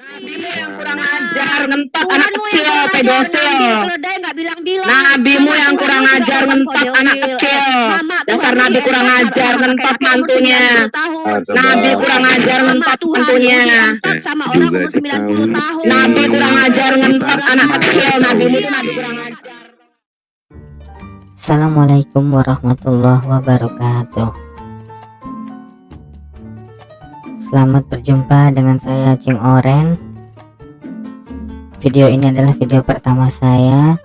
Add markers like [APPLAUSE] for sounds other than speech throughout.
Nabimu yang kurang ajar, ngentot anak kecil, pedofil. Nabimu yang kurang ajar, ngentot anak kecil. Dasar nabi kurang ajar, ngentot mantunya. Nabi kurang ajar, ngentot mantunya. Nabi kurang ajar, ngentot anak kecil. Nabi itu nabi kurang ajar. Assalamualaikum warahmatullahi wabarakatuh Selamat berjumpa dengan saya Cing Oren. Video ini adalah video pertama saya.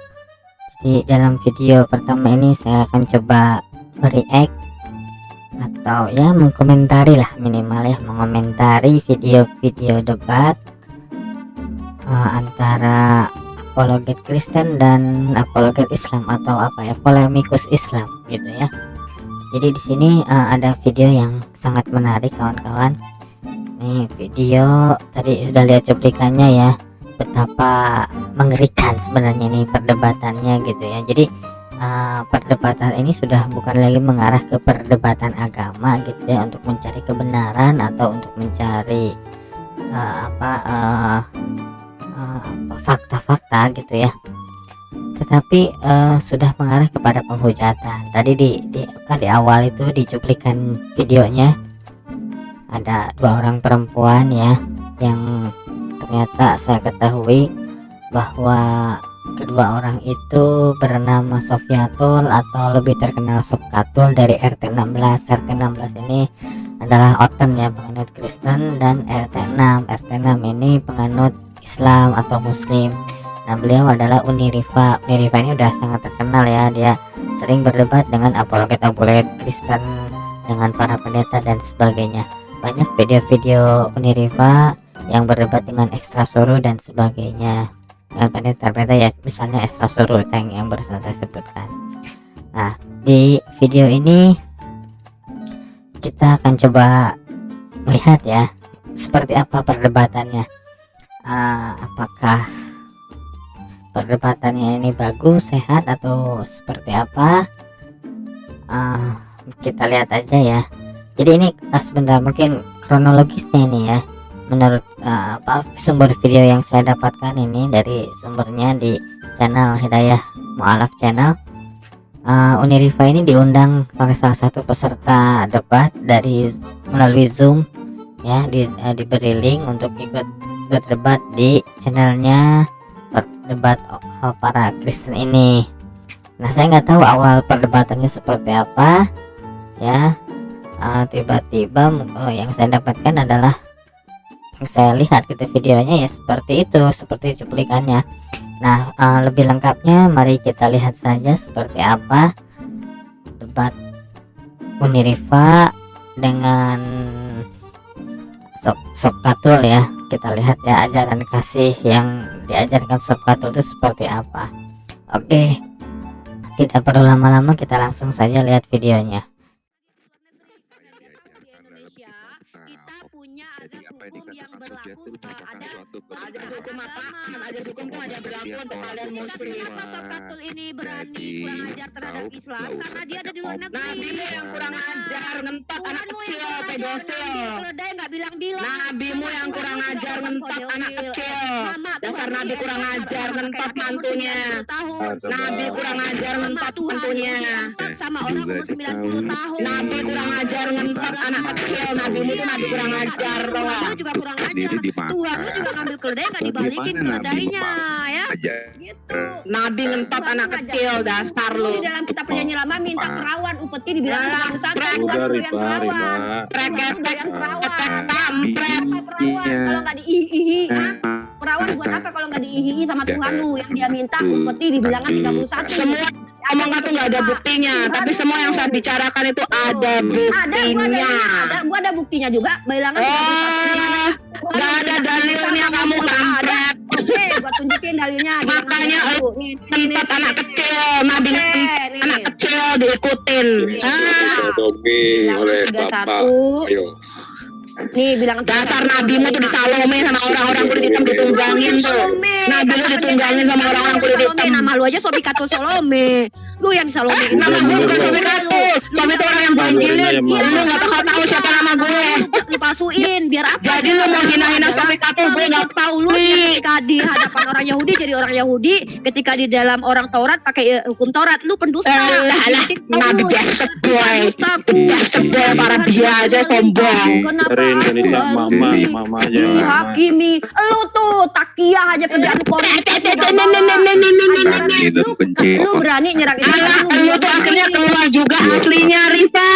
Jadi dalam video pertama ini saya akan coba react Atau ya mengkomentari lah minimal ya Mengomentari video-video debat uh, Antara apologet Kristen dan apologet Islam atau apa ya polemikus Islam gitu ya. Jadi di sini uh, ada video yang sangat menarik kawan-kawan nih video tadi sudah lihat cuplikannya ya betapa mengerikan sebenarnya nih perdebatannya gitu ya. Jadi uh, perdebatan ini sudah bukan lagi mengarah ke perdebatan agama gitu ya untuk mencari kebenaran atau untuk mencari uh, apa uh, fakta-fakta uh, gitu ya. Tetapi uh, sudah mengarah kepada penghujatan. Tadi di di, di awal itu dicuplikan videonya ada dua orang perempuan ya yang ternyata saya ketahui bahwa kedua orang itu bernama Sofiatul atau lebih terkenal Sofkatul dari RT 16 RT 16 ini adalah Oten ya penganut Kristen dan RT 6 RT 6 ini penganut Islam atau Muslim. Nah beliau adalah Unirifa Unirifa ini udah sangat terkenal ya dia sering berdebat dengan apologet-apologet Kristen dengan para pendeta dan sebagainya banyak video-video Unirifa yang berdebat dengan ekstra suruh dan sebagainya. Dengan pendeta-pendeta ya misalnya ekstra suruh yang, yang barusan saya sebutkan. Nah di video ini kita akan coba melihat ya seperti apa perdebatannya. Uh, apakah perdebatannya ini bagus sehat atau seperti apa? Uh, kita lihat aja ya jadi ini uh, sebentar mungkin kronologisnya ini ya. Menurut uh, sumber video yang saya dapatkan ini dari sumbernya di channel Hidayah Mualaf channel uh, Unirifa ini diundang oleh salah satu peserta debat dari melalui Zoom ya di, uh, diberi link untuk ikut berdebat di channelnya debat para Kristen ini. Nah saya nggak tahu awal perdebatannya seperti apa ya tiba-tiba uh, uh, yang saya dapatkan adalah yang saya lihat gitu videonya ya seperti itu seperti cuplikannya. Nah uh, lebih lengkapnya mari kita lihat saja seperti apa debat Unirifa dengan Sok Sokatul ya. Kita lihat ya ajaran kasih yang diajarkan Sokatul itu seperti apa. Oke tidak perlu lama-lama kita langsung saja lihat videonya hukum apaan azas hukum tuh hanya berlaku untuk kalian muslim. Katul ini berani kurang ajar terhadap Islam? karena dia ada di luar negeri. Nabimu yang kurang ajar ngentot anak kecil pedofil. Keledai nggak bilang-bilang nabimu yang kurang ajar ngentot anak kecil. Dasar nabi kurang ajar ngentot mantunya nabi kurang ajar ngentot mantunya sama orang umur 90 tahun. Nabi kurang ajar ngentot anak kecil. Nabi itu nabi kurang ajar Tuhan juga kurang ajar Tuhan juga ngambil keledai nggak dibalikin keledainya ya. Gitu. Nabi ngentot anak kecil dasar lu. di dalam kita perjanjian lama minta perawan upeti dibilang tukang pesantren Tuhan tuh yang perawan. Tuh yang perawan. Kampret kalau nggak diihi perawan buat apa kalau nggak diihi sama Tuhan lu? Yang dia minta upeti dibilangkan 31 semua omongan tuh nggak ada buktinya tapi semua yang saya bicarakan itu ada buktinya. ada gua ada buktinya juga bilangan oh nggak ada dalilnya kamu kampret. oke gua tunjukin dalilnya makanya tempat anak kecil nabi anak kecil diikutin. Ah. oleh bapak. Ayo Nih bilang Dasar nabimu tuh disalome sama orang-orang kulit hitam ditunggangin tuh. Nabi lu ditunggangin sama orang-orang kulit hitam. Nama lu aja Sobi Kato Salome. Lu yang disalome. Nama gue bukan Sobi Kato. Sobi itu orang yang banjilin. Lu gak bakal tahu siapa nama gue. Lu palsuin biar apa? Jadi lu mau hina-hina Sobi Kato gue gak Paulus ketika di hadapan [LAUGHS] orang Yahudi jadi orang Yahudi, ketika di dalam orang Taurat pakai eh, hukum Taurat, lu pendusta. Lah lah, nabi biasa boy. Biasa boy para biasa sombong. Kenapa mama di- mamanya dihakimi? Lu tuh takiah aja kerjaan lu benci. Lu berani nyerang Alah, lu tuh akhirnya keluar juga aslinya Rifa.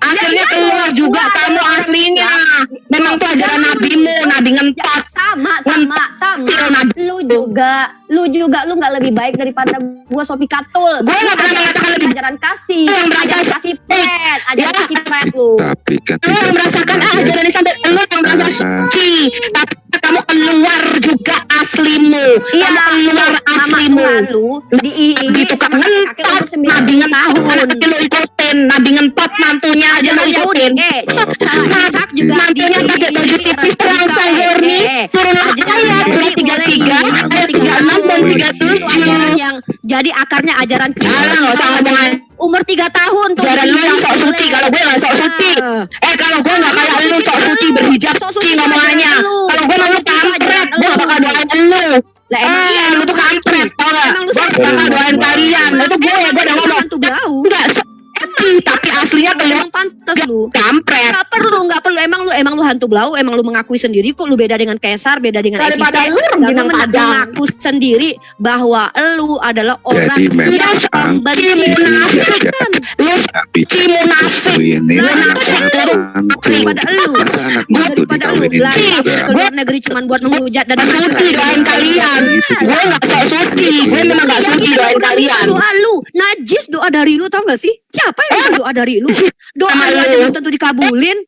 Akhirnya keluar juga kamu aslinya. Memang tuh ajaran nabimu, nabi ngentot. sama sama sama. nabi. lu juga lu juga lu nggak lebih baik daripada gua Sopi Katul. Gue gak pernah mengatakan lebih ajaran kasih. Lu yang merasa- ajaran kasih pret ajaran Ya. kasih pret lu. Tapi kan lu yang merasakan ah, ajaran ini sampai lu yang merasa suci. Tapi kamu keluar juga aslimu. Iya, Kamu keluar aslimu. Lu di Di tukang ngentot, nabi ngentot, lu ikutin, nabi ngentot mantunya aja lu ajaran eh Nah, Ishak juga Mantunya pakai baju tipis terangsang murni, turun ayat surat tiga tiga, ayat tiga enam dan tiga itu tujuh. ajaran yang jadi akarnya ajaran Kristen. Aja. umur tiga tahun tuh Ajaran lu yang sok suci, kalau gue gak sok suci. Ah. Eh kalau gue gak kayak lu sok suci berhijab suci suci ngomongannya. Kalau gue mau suci kampret, gue gak bakal doain lu. Lah emang iya Eh, lu tuh kampret, tau gak? Gue bakal doain kalian. Tuh gue, gue udah ngomong. Enggak suci, tapi aslinya kelihatan emang pantas lu kampret. Gak perlu, gak perlu. Emang lu, emang lu hantu blau, emang lu mengakui sendiri kok lu beda dengan Kaisar, beda dengan Daripada FIC. lu rengginang lu padang. mengaku sendiri bahwa lu adalah orang Jadi yang Ci membenci munafik. Lu Tapi ci munafik. daripada lu. Daripada lu lari ke luar negeri cuma buat menghujat dan Gak suci doain kalian. Gue gak sok suci. Gue memang gak suci doain kalian. Doa lu, najis doa dari lu tau gak sih? Siapa yang minta doa dari lu? Doa Sama lu aja lu. belum tentu dikabulin.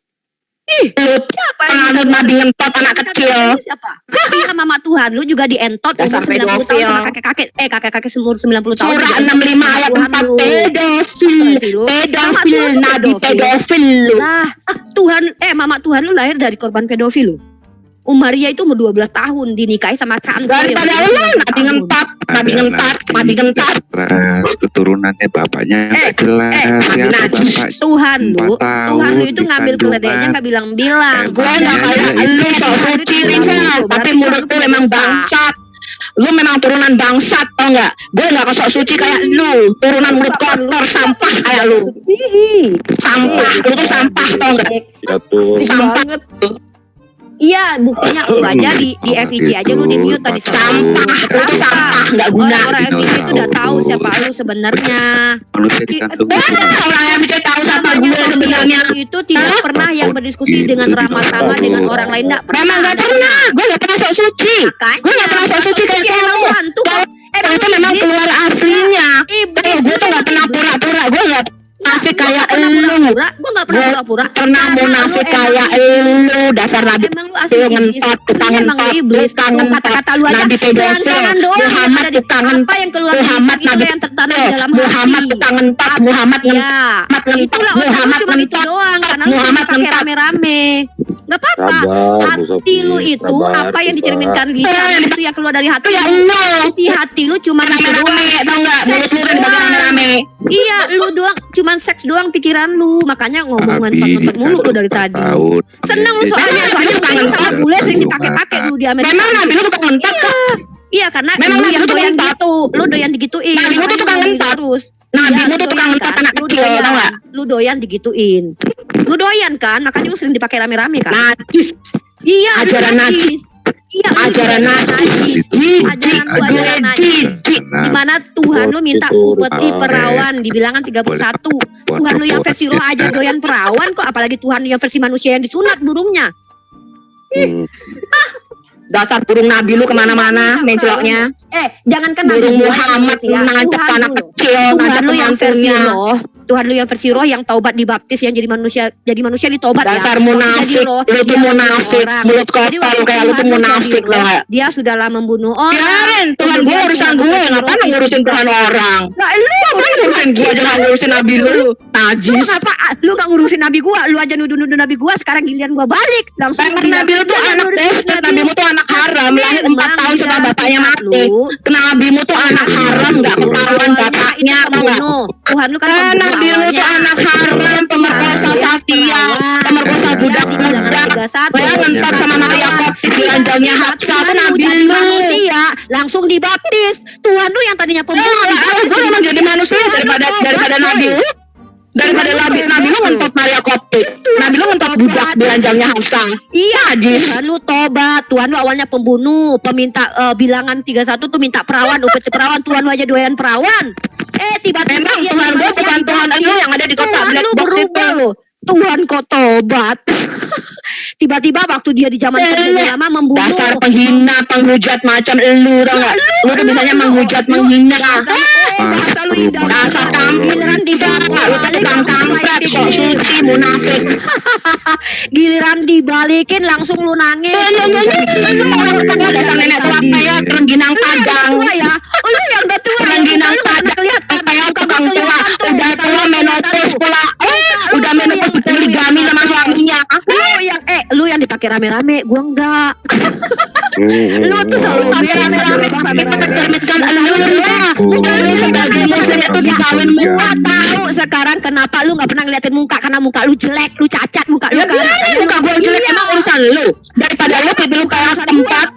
Ih, Lu siapa yang nabi ngentot anak kecil. Siapa? Iya mama Tuhan lu juga dientot umur 90 tahun sama kakek-kakek eh kakek-kakek umur 90 tahun. Surah juga 65 ayat Tuhan 4 lu. pedofil. Pedofil, nabi pedofil. lu. Lah, Tuhan eh mama Tuhan lu lahir dari korban pedofil lu. Umaria itu umur 12 tahun dinikahi sama Santo Daripada lu 19 nabi tahun. ngentot, ngentot, nabi nabi ngentot. jelas keturunannya bapaknya Eh, nggak jelas eh, siapa najis. bapak Tuhan lu, Tuhan lu itu ngambil keledainya nggak bilang-bilang. Eh, Gue gak Iya, kayak lu sok suci tapi mulut lu memang bangsat. Lu memang turunan bangsat tau gak? Gue gak sok suci kayak lu, turunan mulut kotor sampah kayak lu. Sampah, lu tuh sampah tau gak? jatuh Sampah, Iya, buktinya [COUGHS] lu aja di di FIC aja lu di mute tadi sampah, lu tuh sampah, gak guna. Orang-orang FIC itu udah tahu siapa lu sebenarnya. dikandung Masa orang yang bisa tahu siapa gue Sophia sebenarnya? itu tidak pernah yang berdiskusi dengan ramah tamah dengan orang lain enggak pernah. Memang gak pernah, gue gak pernah sok suci. Gue gak pernah sok suci kayak kamu. lu hantu Itu lu memang keluar aslinya. Eh, gue tuh gak pernah pura-pura, gue gak munafik kayak lu. pura-pura. Gue gak pernah Gua pura-pura. Pernah munafik kayak emang lu, dasar nabi Emang lu asli ngentot, tukang ngentot, iblis. tukang ngentot. Kata-kata lu aja. Nabi doang Muhammad tukang Apa yang keluar dari Muhammad itu yang tertanam di dalam Muhammad hati. tukang ngentot, Muhammad ngentot. Iya. Muhammad ngentot, Itulah otak lu Muhammad cuma itu ngentot. doang. Karena lu Muhammad pakai ngentot. rame-rame. Gak apa-apa. Hati lu itu sabar, apa yang dicerminkan lisan Eh, itu yang keluar dari hati ya lu. lu. Isi hati lu cuma tau gak? Mulut Seks lu kan doang. Iya, lu doang cuman seks doang pikiran lu. Makanya ngomong Abi ngentot-ngentot mulu lu dari tadi. Seneng lu soalnya, soalnya pengen sama bule sering dipakai-pakai lu di Amerika. Memang nabi lu ngentot kok. Iya, karena Memang lu yang doyan gitu, lu doyan digituin. Nabi lu tuh tukang terus. Iya, lu tuh tukang doyan ngentot kan? anak Lu kecil, doyan. tau gak? Lu doyan digituin. Lu doyan kan, makanya lu sering dipakai rame-rame kan. Najis, Iya, ajaran najis. Iya, lu ajaran najis. Ajaran lu gue ajaran najis. Nah, Di mana Tuhan lu minta upeti perawan di bilangan 31. buat Tuhan lu yang versi roh aja doyan perawan kok apalagi Tuhan yang versi manusia yang disunat burungnya. Hmm. Dasar burung nabi lu ke mana-mana, menceloknya. Eh, jangankan Nabi Burung Muhammad manusia, nancep anak kecil, nancep lu yang versi mantunya. Tuhan lu yang versi roh yang taubat dibaptis yang jadi manusia jadi manusia ditobat ya. Dasar Waktu munafik, roh, lu tuh munafik, mulut kotor lu kayak lu tuh lu munafik gak? Dia sudahlah membunuh orang. Biarin, Tuhan gue urusan gue, ngapain lu ngurusin Tuhan orang? Nah, lu Ngapain ngurusin gue aja gak ngurusin nabi lu? Lu Najis. ngapa lu gak ngurusin nabi gua lu aja nuduh-nuduh nabi gua sekarang giliran gua balik langsung nabi lu tuh "Lu anak bastard, nabi lu." tuh anak haram, lahir 4 Memang tahun setelah bapaknya mati. lu, Nabimu tuh anak haram, gak ketahuan bapaknya. Tuhan lu kan pembunuh tuh awalnya. anak haram, pemerkosa perawan. pemerkosa anak 31. Saya ngentot sama Maria Koptik di ranjangnya Hapsa tuh nabi manusia langsung dibaptis Tuhan lu yang tadinya Eh, pembunuh dibaptis gue emang jadi manusia daripada daripada nabi lu. Daripada nabi, nabi lu ngentot Maria Koptik. Nabi lu ngentot budak di ranjangnya Hafsa. Iya, Najis. Tuhan lu tobat. Tuhan lu awalnya pembunuh, peminta eh, bilangan 31 tuh minta perawan, upeti perawan. Tuhan lu aja doyan perawan. Eh, tiba-tiba Memang dia Tuhan gue bukan Tuhan lu yang ada di kota Tuhan Black lu Box itu. Tuhan kok tobat. [LAUGHS] Tiba-tiba waktu dia di zaman Eh, kerja lama membunuh. Dasar penghina, penghujat macam elu tau gak? Lu tuh bisanya menghujat, menghina. Dasar, eh, lu indah. Dasar kampret. Giliran dibalik, Lu tuh tukang kampret, sok suci, munafik. [LAUGHS] Giliran dibalikin langsung lu nangis. Lu orang tua dasar nenek tua kayak rengginang Lu yang udah padang. ya. Oh, lu yang udah tua. ya. Rengginang Muka lu nggak padang. kelihatan. Kayak Muka tukang tua. Udah tua menopause pula. Eh, udah menopause poligami yang sama suaminya. Lu yang eh lu yang dipakai rame-rame, gua enggak. Lu tuh selalu Tapi rame-rame lu sebagai muslim itu dikawin Gua muat. tahu sekarang kenapa lu nggak pernah ngeliatin muka karena muka lu jelek, lu cacat muka lu Ya kan. muka gue jelek Iya. emang urusan lu. Daripada lu pipi lu kayak tempat.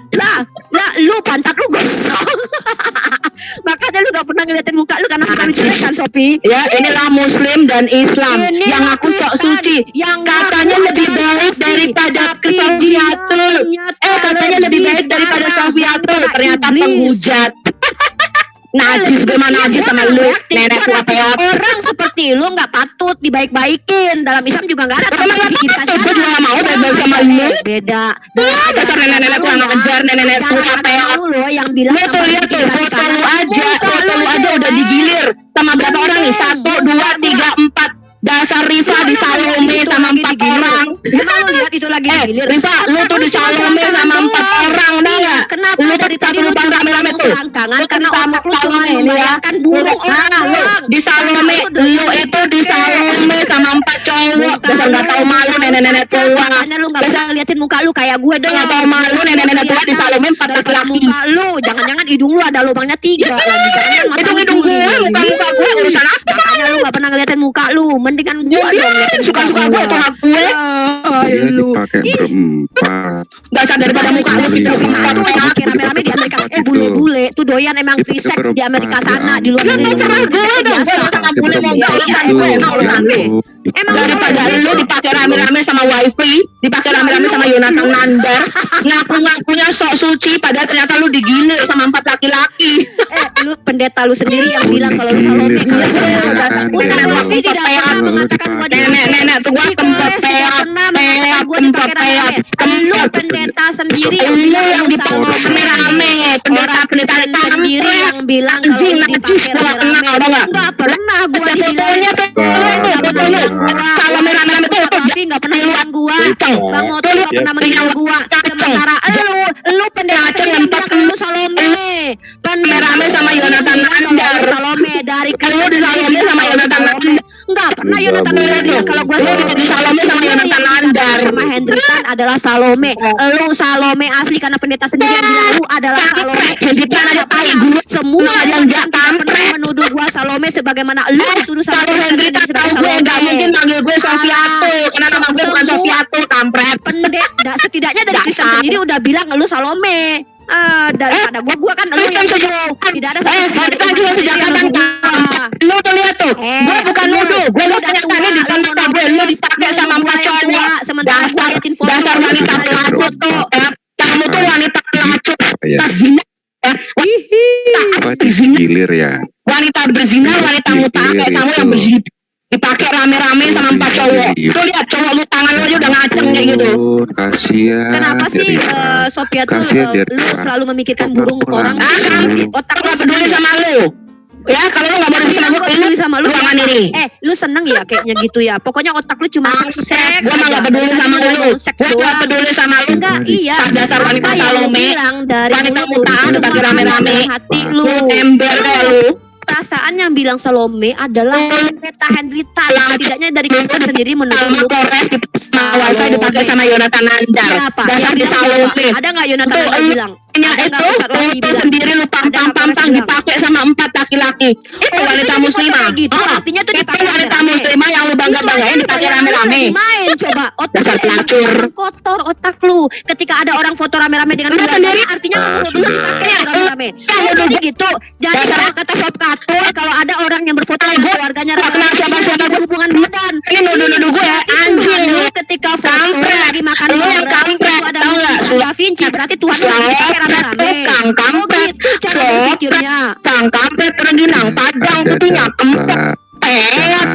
Ya inilah muslim dan Islam Ini yang aku sok suci. yang Katanya lebih baik daripada kesofiatul. Eh katanya lebih baik daripada sofiatul. Ternyata penghujat. Najis gue mah Iya, najis gua sama nggak lu. Nenek Gua peot. Orang seperti lu nggak patut dibaik-baikin. Dalam Islam juga nggak ada. Tapi dibikin apa? kasih Gue juga nggak mau baik-baik sama lu. eh, Beda. Dasar nenek-nenek kurang ajar, nenek-nenek tua peot. Lu yang bilang Lu tuh lihat tuh bikin foto lu aja, foto lu aja udah digilir sama berapa orang nih? Satu, dua, tiga, empat. Dasar Rifa Lu di lihat Salome itu sama empat orang. Lu lihat itu lagi Eh, digilir. Rifa, lu tuh di Salome sama empat orang, dah Iya, nggak? kenapa Lu dari tadi lu cuma rame-rame tuh. selangkangan karena otak lu ya. membayangkan burung orang Ah, lu doang. di Salome, lu itu di sama empat cowok. Muka Dasar nggak tahu malu muka lu nenek-nenek tua. Makanya lu nggak bisa ngeliatin muka lu kayak gue dong. Nggak tahu malu nenek-nenek tua di Salome empat laki-laki. muka lu, jangan-jangan hidung lu ada lubangnya tiga lagi. Jangan mata Hidung-hidung lu gue, curi. muka-muka gue urusan apa? Makanya lu nggak pernah ngeliatin muka lu. Mendingan gue dong ngeliatin Suka-suka muka gue atau hak gue. Lu. dipakai berempat. Dasar daripada muka lu sih pakai rame-rame di Amerika. Eh bule-bule tuh doyan emang free sex di Amerika sana di luar Lu negeri. biasa. Emang daripada lu rame. dipakai rame-rame sama wifi, dipakai rame-rame sama Yonatan Nandar, ngaku-ngakunya sok suci, padahal ternyata lu digilir sama empat laki-laki. Eh, lu pendeta lu sendiri yang bilang kalau lu Salome. Ustaz Rafi tidak pernah mengatakan gua di Nenek-nenek tuh gua tempat pernah gua tempat Lu pendeta sendiri yang Lu bilang yang lu dipakai rame-rame, pendeta Orang pendeta Kristen sendiri yang bilang kalau lu dipakai rame-rame. Enggak pernah gua dibilang Salome rame-rame tuh, tuh, Rafi nggak pernah bilang gua. Bang Oto Tuh, nggak pernah menghina lihat, gua. Sementara lu, lu pendeta sendiri bilang kalau lu Salome. Pendeta Rame-rame sama sendiri Yonatan bilang kalau lu Salome dari Lu di Salome sama Yonatan Nandar. Enggak pernah Yonatan bilang kalau gua Salome. di Salome sama Yonatan dikatakan sama Hendritan adalah Salome. Lu Salome asli karena pendeta sendiri yang bilang lu adalah Salome. Hendritan ada tai gue. Semua yang nggak pernah menuduh gua Salome sebagaimana lu dituduh sama Kalau Sofiatul, kampret. pendeta [LAUGHS] setidaknya dari Kristen Dasar. sendiri udah bilang lu Salome. Ah, daripada gua gua kan lu Kristen yang nuduh. Tidak ada Eh, umat juga sendiri sejak yang gua. Lu tuh lihat tuh, Eh, gue bukan lu- nuduh, lu lihat kenyataannya tua, di lu mata gue, lu dipakai lu sama empat gua yang cowok. tua, sementara gua Dasar, liatin foto, dasar lu wanita pelacur. foto. Eh, Kamu tuh wanita pelacur, Ya, tas zina. Eh, wanita zina, digilir ya? wanita berzina, wanita muta kayak kamu yang berzina. Dipakai rame-rame sama empat cowok. Tuh lihat cowok lu tangan lu aja udah ngaceng kayak gitu. Kasihan. Kenapa sih eh, Sophia tuh Kasihan eh, lu selalu memikirkan burung orang Ah, sih? kamu- sih? Otak Aku lu gak peduli sama lu. ya kalau lu nggak mau peduli sama gua lu peduli sama lu siapa? ini Eh, lu seneng ya kayaknya gitu ya. Pokoknya otak lu cuma seks seks. gue mah gak peduli sama lu gue gak peduli sama lu Enggak, iya. dasar wanita lu Salome bilang dari wanita lu mutaan pakai semua rame-rame hati lu. lu ember kayak lu Perasaan yang bilang Salome adalah Hendrita Hendrita. Setidaknya dari Kristen sendiri menuduh gitu sama Wasa dipakai sama Yonatan Nandar siapa? dasar Yang di? Salome Ada nggak Yonatan yang lu- bilang? Nya Ada itu foto sendiri lu pampang pampang bilang? dipakai sama empat laki-laki itu Oh, wanita itu jadi foto muslimah gitu, Ah, artinya tuh itu dipakai wanita rame-rame. muslimah yang lu bangga Itu aja banggain lu dipakai rame-rame main coba otak Dasar pelacur. kotor otak lu ketika ada orang foto rame-rame dengan Lu sendiri. artinya Ah, menurut lu sudah. dipakai rame-rame Ya, Oh, udah, jadi gitu jadi kalau kata sob katur kalau ada orang yang berfoto Eh, dengan keluarganya rame-rame siapa-siapa. itu hubungan badan Ini nuduh-nuduh gue ya, anjing ketika berarti Tuhan dipakai rame-rame. Tukang oh kampret. gitu cara berpikirnya. Kang kampret rengginang padang Ada putihnya kempet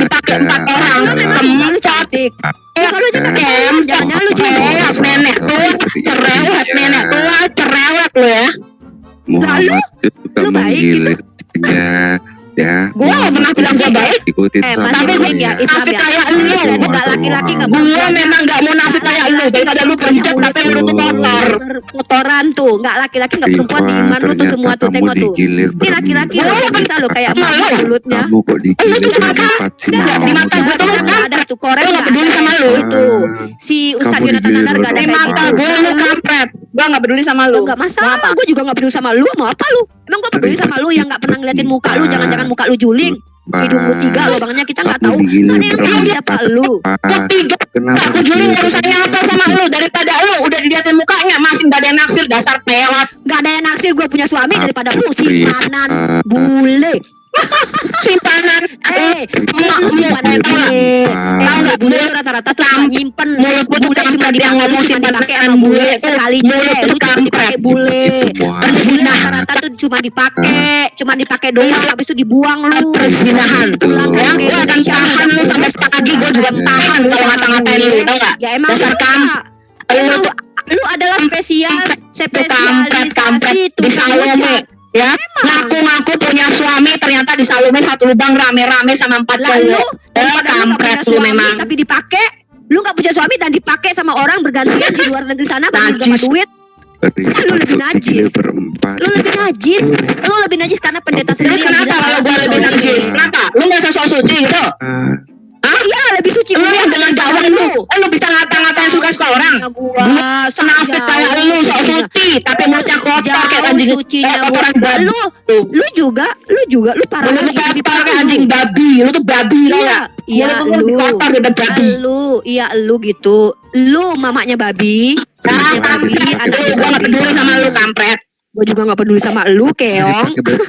dipakai empat orang. Lu cantik. Muka lu cantik. Kem, jangan-jangan lu juga nenek tua cerewet. Nenek tua cerewet lu ya. Juga lu baik gitu? Ya Gua nggak pernah bilang gua baik. ikutin Eh, sama Tapi baik ya Asik ya. kayak lu. Nggak laki-laki Gua perempuan memang gak munafik kayak lu daripada lu pencet tapi lu tuh kotor? kotoran tuh nggak laki-laki nggak perempuan di iman lu tuh semua tuh tengok tuh. digilir ini laki-laki lo bisa lo kayak Malu. mama mulutnya. Kamu kok digilir berempat sih Nggak ada, di mau mata nggak gua tuh ada, lu nggak ada tuh Lu nggak peduli ada sama lu. gitu si Ustadz Yonatan digilir Nanar gak ada di kayak mata gitu. gue lu kampret gua gak peduli sama lu. Lo nggak masalah, gue juga nggak peduli sama lu, mau apa lu? Emang gue peduli sama lu yang nggak pernah ngeliatin muka lu, jangan-jangan muka lu juling, hidung lu tiga, lubangnya kita nggak tahu. Nggak ada yang tahu siapa lu. Kenapa Aku juli urusannya apa sama lu? Daripada lu udah diliatin mukanya masih gak ada yang naksir. Dasar peot Nggak ada yang naksir. Gue punya suami daripada lu simpanan bule. Simpanan. Eh, lu lu simpanan. nggak? bule. Tahu nggak, nggak bule itu rata-rata tuh suka nyimpen mulut lu tuh bule cuma dipakai ngomong cuma dipakai sama bule. sekali bule lu cuma dipakai bule. Bule rata-rata tuh cuma dipakai cuma dipakai doang habis itu dibuang lu. Pulang ya ke gue akan Indonesia tahan lu sampai pagi. Gue juga tahan lu kalau ngata-ngatain lu tau gak ya emang Dasar lu kampret. Kak. emang lu lu adalah spesial spesialisasi tukang ya. Ngaku-ngaku ternyata di Salome satu lubang rame-rame sama empat lalu cewek eh kampret lu suami memang tapi dipakai lu nggak punya suami dan dipakai sama orang bergantian di luar negeri sana baru dapat duit lu lebih najis. berempat lu lebih najis lu lebih najis karena pendeta sendiri kenapa kalau gue lebih najis? Kenapa? Lu nggak sosok suci gitu? Ah, iya lebih suci Lu gua yang dengan dakwah lu, eh, lu bisa ngata-ngatain suka-suka orang. Ya gua Senafik kayak lu, sok suci, tapi mulutnya kotor kayak anjing sucinya eh, kotoran gua. babi. Lu lu juga lu juga lu parah Lu lebih parah kayak lu. anjing babi, lu tuh babi Iya, ya. iya Mulut lu lebih lu. kotor daripada babi. Lu, iya lu gitu. Lu mamanya babi, mamanya Nah, babi, anaknya gak babi. peduli sama lu kampret. Gue juga gak peduli sama lu, keong. [LAUGHS] kalau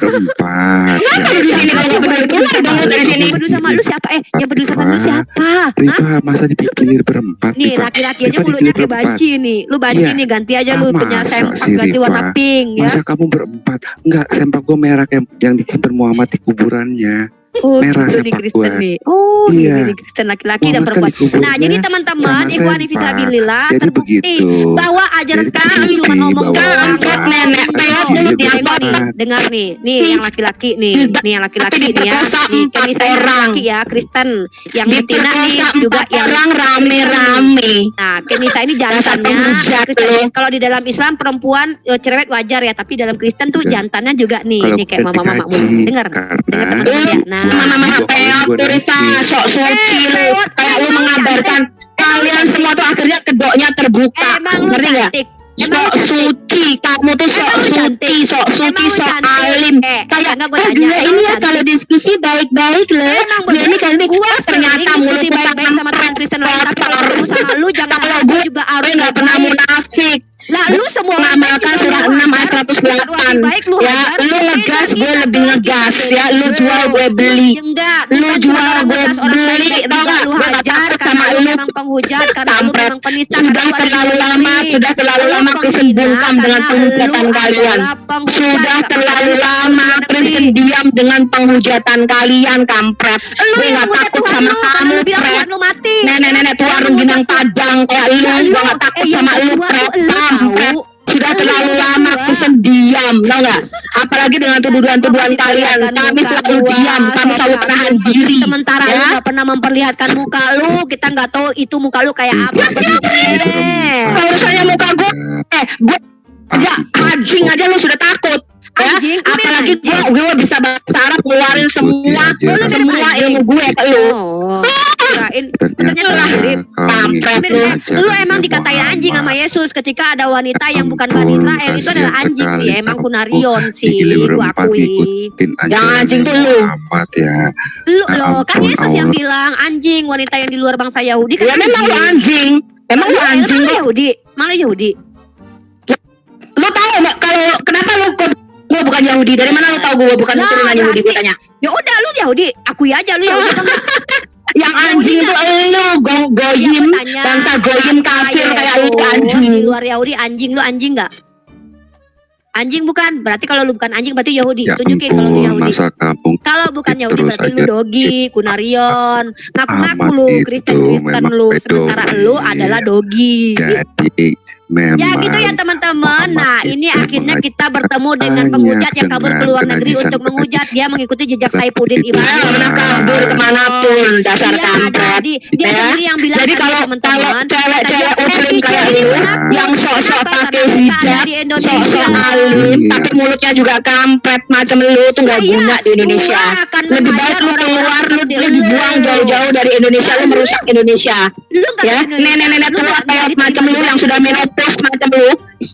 gak peduli, lu sama lu siapa? Eh, yang peduli sama lu siapa? Rifa masa dipikir berempat Nih laki-laki aja mulutnya kayak banci nih. Lu banci Iya. nih ganti aja lu Ah, punya sempak ganti warna pink ya. Masa kamu berempat? Enggak, sempak gue merah yang disimpan Muhammad di kuburannya. Oh, merah gitu sempak Kristen nih. Oh, Iya. nih Kristen laki-laki dan kan perempuan. Nah, jadi teman-teman, sama Ikhwani. Fisabilillah terbukti begitu. bahwa ajaran kami cuma ngomong doang. Kampret nenek peot mulut kotor. dengar nih, nih yang laki-laki nih, nih yang laki-laki nih ya, nih kami saya orang. laki ya, Kristen, yang betina nih juga yang orang rame-rame. Nah, Kenisa ini jantannya Kristen. Kalau di dalam Islam perempuan eh, cerewet wajar ya, tapi dalam Kristen tuh Iya. jantannya juga nih, nih kayak mama-mama mulu. Dengar, dengar teman-teman ya. Nah, Mama-mama Gua peot kalau tuh gua Risa, nanti. sok suci Eh, lu. peot, Kayak lu lu mengabarkan kalian semua tuh akhirnya kedoknya terbuka. lu Ngerti lu Sok suci, kamu tuh sok lu suci, sok suci, lu sok alim. Eh, Kayak enggak gua "Ah, tanya, dia emang ini lu ya cantik?" kalau diskusi baik-baik loh. Ini kali ini eh, ternyata mulutku baik-baik sama teman Kristen lain tapi kalau ketemu sama lu jangan Kalau harap gue gua juga harus gue nggak pernah munafik. Lah lu semua mengamalkan surah lu 6 ayat hajar. 108 Bukan baik lu ya lu ngegas gue lebih ngegas kita, ya lu jual gue beli. Enggak, Lu jual, gue beli, tau juga nggak? lu Gue hajar takut sama lu memang penghujat karena lu Kampret. memang penista sudah terlalu lama sudah terlalu Lu lama bungkam dengan penghujatan kalian. sudah terlalu lu lama diam dengan penghujatan kalian kampret. Lu gue yang nggak menghujat takut sama kamu lu bilang pret. Tuhan lu mati. nenek-nenek tua rengginang padang kayak lu. Ya, gue lu, nggak takut eh, sama lu kedua pret tau nggak apalagi lagi dengan tuduhan-tuduhan kalian. Kami selalu diam, kami selalu menahan diri. Sementara Ya. lu gak pernah memperlihatkan muka lu, kita nggak tahu itu muka lu kayak apa Tidak, bentuknya. Kalau urusannya muka gue, eh, gue aja anjing aja lu sudah takut. Ya, Anjing, lu bilang apalagi gue, anjing. gue bisa bahasa Arab ngeluarin semua, semua ilmu gue ke lu. Oh, kirain ternyata mirip. Kampret mengikuti lu. Lu emang dikatain anjing sama. Yesus ketika ada wanita yang bukan Bani Israel itu adalah anjing sih sekali emang kunarion sih Gile gua berempat akui Yang anjing tuh lu. Ya. lu Ya loh kan Yesus yang bilang anjing wanita yang di luar bangsa Yahudi kan Ya memang lu anjing. Emang lu Lu- anjing emang lu lu. Yahudi malah Yahudi Lu tahu nggak kalau kenapa lu gue bukan Yahudi? Dari mana lu tahu gue bukan Lah, keturunan Yahudi? Gue tanya. ya udah lu Yahudi. Akui aja lu Yahudi. [LAUGHS] Yang anjing itu lu go- ya goyim, tanya. Bangsa goyim apa kafir kayak lu anjing. di luar Yahudi anjing lu anjing nggak? Anjing bukan? Berarti kalau lu bukan anjing berarti Yahudi. Ya tunjukin kalau lu Yahudi. masa kampung Kalau bukan Terus Yahudi berarti lu dogi, kunarion, ngaku-ngaku lu itu Kristen-Kristen memang lu, sementara lu adalah dogi. jadi memang Ya gitu ya teman-teman. Nah ini akhirnya kita bertemu dengan penghujat yang kabur ke luar negeri untuk menghujat. Dia mengikuti jejak itu Ibrahim. Dia Iya. pernah kabur ke mana pun dasar Dia ada kampret. di dia Ya. sendiri yang bilang Jadi kalau teman-teman. cewek-cewek muslim "Eh, kayak ini lu penakut. yang sok-sok pakai hijab, sok-sok alim, Iya. tapi mulutnya juga kampret macam lu tuh nggak Nah, iya. guna di Indonesia. Lebih baik lu keluar, lu, dibuang jauh-jauh dari Indonesia, lu merusak Indonesia. Lu nggak Ya, nenek-nenek tua nggak- nggak kayak macam lu yang sudah Indonesia. Menopause macam lu,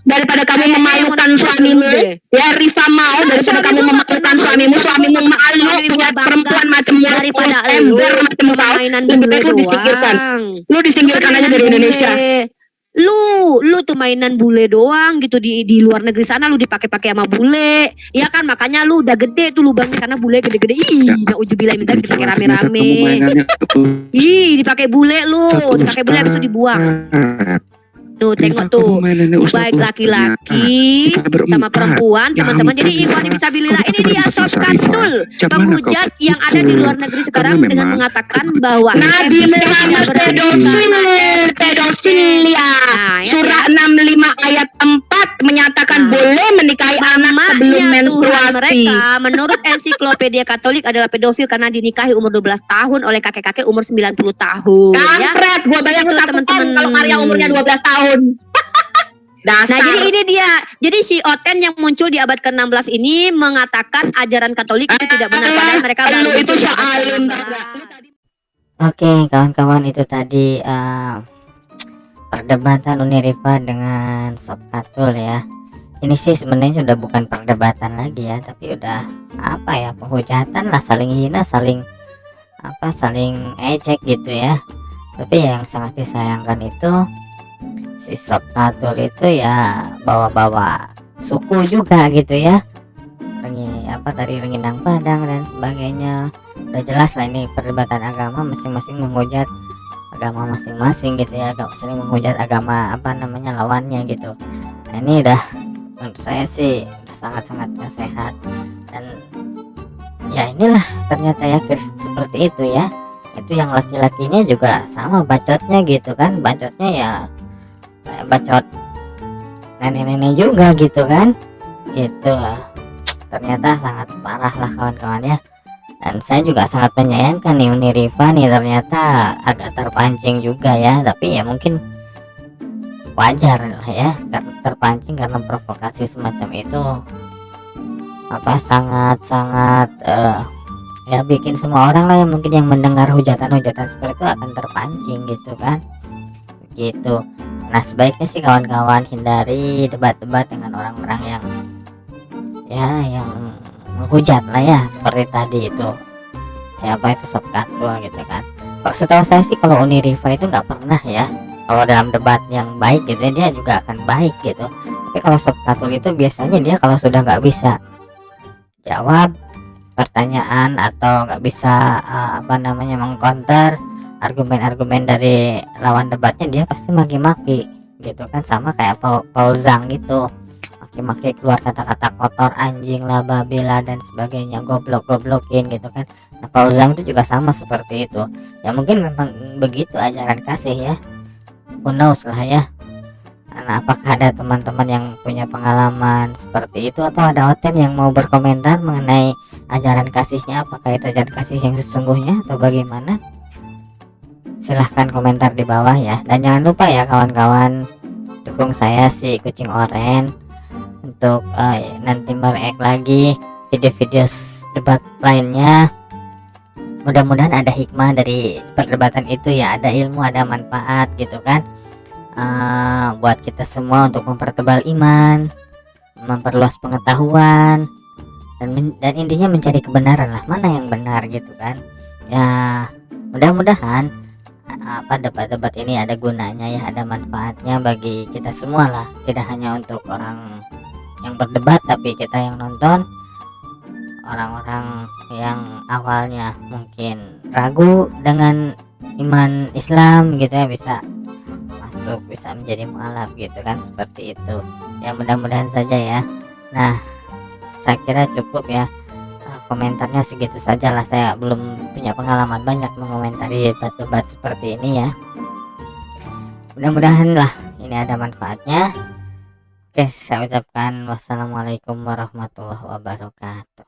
daripada kamu yang memalukan suamimu, ya Rifa mau daripada suami kamu memalukan suamimu, suamimu suami malu punya perempuan macam daripada ember macam kau, lebih baik lu disingkirkan. Lu disingkirkan aja dari Indonesia. Lu, lu tuh mainan bule doang gitu di di luar negeri sana lu dipakai-pakai sama bule. Ya kan makanya lu udah gede tuh lubangnya karena bule gede-gede. Ih, Ya. naujubillah minta dipakai rame-rame. Ih, dipakai bule lu, dipakai bule habis itu dibuang. Tuh, tengok tuh. Baik laki-laki sama perempuan, Ya teman-teman. Jadi Ikhwan ya. bisa Kok ini dia Sob? Katul, penghujat yang ada di luar negeri sekarang dengan mengatakan bahwa Nabi Muhammad pedofil, karena pedofil ya. Nah, ya, Surah ya. 65 ayat 4 menyatakan Nah. boleh menikahi anak sebelum menstruasi. mereka menurut ensiklopedia Katolik adalah pedofil karena dinikahi umur 12 tahun oleh kakek-kakek umur 90 tahun ya. Kampret, gua bayangin Itu, satu teman-teman. kalau Maria umurnya 12 tahun. [LAUGHS] Dasar. Nah, jadi ini dia. Jadi si Oten yang muncul di abad ke-16 ini mengatakan ajaran Katolik itu tidak benar padahal mereka lu baru itu ke-16. Oke, kawan-kawan itu tadi eh, perdebatan Uniriva dengan Sob Katul ya. Ini sih sebenarnya sudah bukan perdebatan lagi ya, tapi udah apa ya penghujatan lah, saling hina, saling apa, saling ejek gitu ya. Tapi yang sangat disayangkan itu si itu ya bawa-bawa suku juga gitu ya. Rengi, apa tadi Renginang Padang dan sebagainya. Udah jelas lah ini perdebatan agama masing-masing menghujat agama masing-masing gitu ya. Agak sering menghujat agama apa namanya lawannya gitu. Nah ini udah menurut saya sih udah sangat-sangat gak sehat. Dan ya inilah ternyata ya seperti itu ya. Itu yang laki-lakinya juga sama bacotnya gitu kan. Bacotnya ya bacot. Nenek-nenek juga gitu kan? Gitu. Ternyata sangat parah lah kawan-kawan ya. Dan saya juga sangat menyayangkan nih Uni Riva nih ternyata agak terpancing juga ya. Tapi ya mungkin wajar lah ya karena terpancing karena provokasi semacam itu. Apa sangat sangat eh, ya bikin semua orang lah yang mungkin yang mendengar hujatan-hujatan seperti itu akan terpancing gitu kan? Gitu nah sebaiknya sih kawan-kawan hindari debat-debat dengan orang-orang yang ya yang menghujat lah ya seperti tadi itu. Siapa itu sob katul gitu kan. Setahu saya sih kalau Uni Riva itu nggak pernah ya. Kalau dalam debat yang baik gitu dia juga akan baik gitu. Tapi kalau sob katul itu biasanya dia kalau sudah nggak bisa jawab pertanyaan atau nggak bisa eh, apa namanya mengcounter argumen-argumen dari lawan debatnya dia pasti maki-maki gitu kan. Sama kayak Paul, Paul Zhang gitu. Maki-maki keluar kata-kata kotor anjing lah babi lah dan sebagainya. Goblok goblokin gitu kan. Nah Paul Zhang itu juga sama seperti itu. Ya mungkin memang begitu ajaran kasih ya. Who knows lah ya. Nah, apakah ada teman-teman yang punya pengalaman seperti itu? Atau ada Oten yang mau berkomentar mengenai ajaran kasihnya? Apakah itu ajaran kasih yang sesungguhnya? Atau bagaimana? Silahkan komentar di bawah ya. Dan jangan lupa ya kawan-kawan dukung saya si kucing oren untuk uh, nanti mereact lagi video-video debat lainnya. Mudah-mudahan ada hikmah dari perdebatan itu ya ada ilmu ada manfaat gitu kan. Uh, buat kita semua untuk mempertebal iman memperluas pengetahuan dan dan intinya mencari kebenaran lah. Mana yang benar gitu kan? Ya mudah-mudahan apa debat-debat ini ada gunanya ya ada manfaatnya bagi kita semua lah. Tidak hanya untuk orang yang berdebat tapi kita yang nonton. Orang-orang yang awalnya mungkin ragu dengan iman Islam gitu ya bisa masuk bisa menjadi mualaf gitu kan seperti itu. Ya mudah-mudahan saja ya. Nah saya kira cukup ya komentarnya segitu saja lah saya belum punya pengalaman banyak mengomentari debat-debat seperti ini ya. Mudah-mudahan lah ini ada manfaatnya. Oke saya ucapkan wassalamualaikum warahmatullahi wabarakatuh